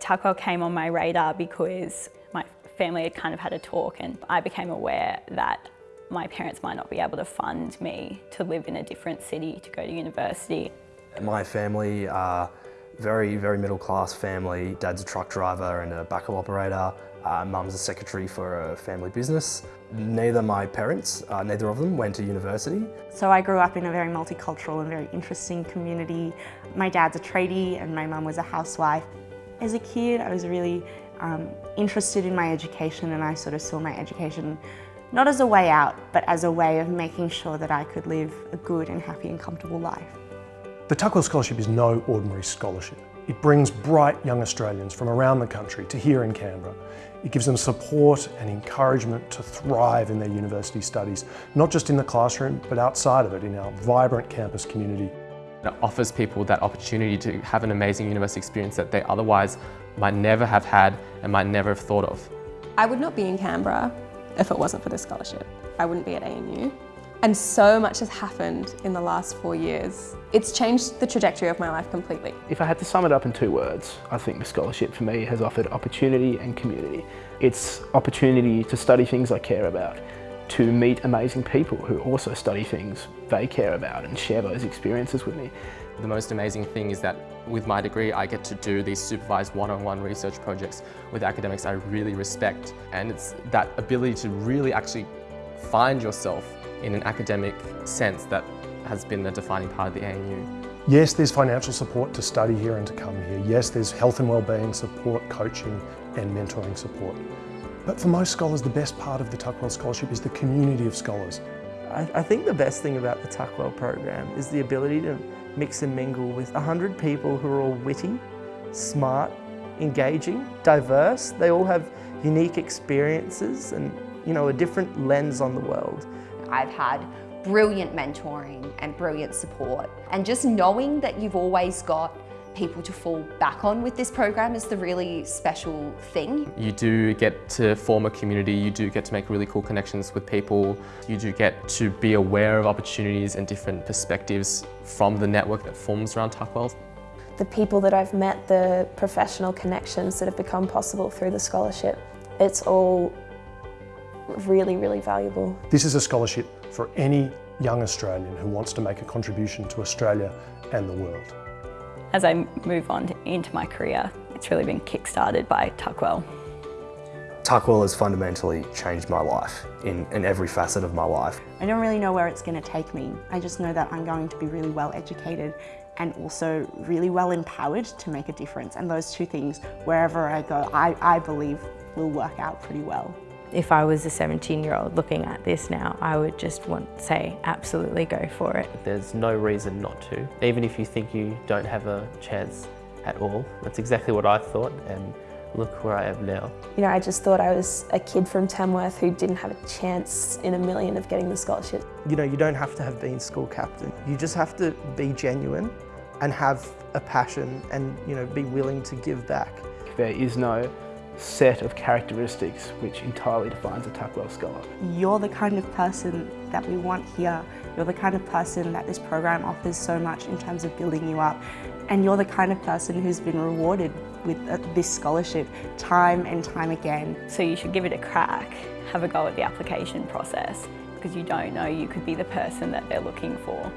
Tuckwell came on my radar because my family had kind of had a talk and I became aware that my parents might not be able to fund me to live in a different city to go to university. My family are very, very middle class family. Dad's a truck driver and a backhoe operator. Uh, Mum's a secretary for a family business. Neither my parents, uh, neither of them went to university. So I grew up in a very multicultural and very interesting community. My dad's a tradie and my mum was a housewife. As a kid, I was really um, interested in my education and I sort of saw my education not as a way out, but as a way of making sure that I could live a good and happy and comfortable life. The Tuckwell Scholarship is no ordinary scholarship. It brings bright young Australians from around the country to here in Canberra. It gives them support and encouragement to thrive in their university studies, not just in the classroom, but outside of it in our vibrant campus community. It offers people that opportunity to have an amazing university experience that they otherwise might never have had and might never have thought of. I would not be in Canberra if it wasn't for this scholarship. I wouldn't be at ANU. And so much has happened in the last four years. It's changed the trajectory of my life completely. If I had to sum it up in two words, I think the scholarship for me has offered opportunity and community. It's opportunity to study things I care about, to meet amazing people who also study things they care about and share those experiences with me. The most amazing thing is that with my degree I get to do these supervised one-on-one -on -one research projects with academics I really respect and it's that ability to really actually find yourself in an academic sense that has been a defining part of the ANU. Yes, there's financial support to study here and to come here. Yes, there's health and wellbeing support, coaching and mentoring support. But for most scholars, the best part of the Tuckwell Scholarship is the community of scholars. I, I think the best thing about the Tuckwell program is the ability to mix and mingle with 100 people who are all witty, smart, engaging, diverse. They all have unique experiences and you know a different lens on the world. I've had brilliant mentoring and brilliant support and just knowing that you've always got people to fall back on with this program is the really special thing. You do get to form a community, you do get to make really cool connections with people, you do get to be aware of opportunities and different perspectives from the network that forms around Tuckwell. The people that I've met, the professional connections that have become possible through the scholarship, it's all really, really valuable. This is a scholarship for any young Australian who wants to make a contribution to Australia and the world. As I move on to, into my career, it's really been kick-started by Tuckwell. Tuckwell has fundamentally changed my life in, in every facet of my life. I don't really know where it's going to take me. I just know that I'm going to be really well educated and also really well empowered to make a difference. And those two things, wherever I go, I, I believe will work out pretty well. If I was a 17 year old looking at this now, I would just want to say absolutely go for it. There's no reason not to. Even if you think you don't have a chance at all, that's exactly what I thought and look where I am now. You know, I just thought I was a kid from Tamworth who didn't have a chance in a million of getting the scholarship. You know, you don't have to have been school captain. You just have to be genuine and have a passion and, you know, be willing to give back. There is no set of characteristics which entirely defines a Tuckwell Scholar. You're the kind of person that we want here. You're the kind of person that this program offers so much in terms of building you up. And you're the kind of person who's been rewarded with uh, this scholarship time and time again. So you should give it a crack, have a go at the application process because you don't know you could be the person that they're looking for.